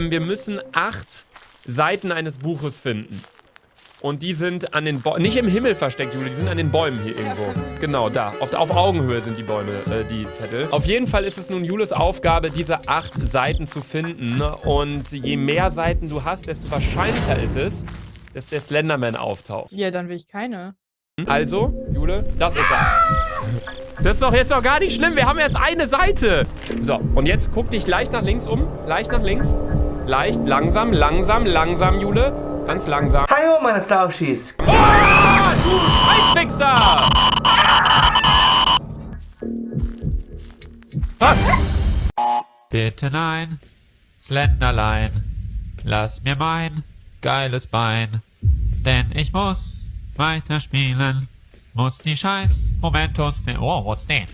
Wir müssen acht Seiten eines Buches finden. Und die sind an den Bäumen, nicht im Himmel versteckt, Juli, die sind an den Bäumen hier irgendwo. Genau, da. Auf, auf Augenhöhe sind die Bäume, äh, die Zettel. Auf jeden Fall ist es nun Julis Aufgabe, diese acht Seiten zu finden. Und je mehr Seiten du hast, desto wahrscheinlicher ist es, dass der Slenderman auftaucht. Ja, dann will ich keine. Also, Jule, das ist er. Das ist doch jetzt noch gar nicht schlimm. Wir haben erst eine Seite. So, und jetzt guck dich leicht nach links um. Leicht nach links. Leicht, langsam, langsam, langsam, Jule. Ganz langsam. Hallo, meine Flauschis. Oh, du Scheißfixer! Ah. Bitte nein, Slenderlein, lass mir mein geiles Bein, denn ich muss weiterspielen, muss die scheiß Momentos... Oh, what's that?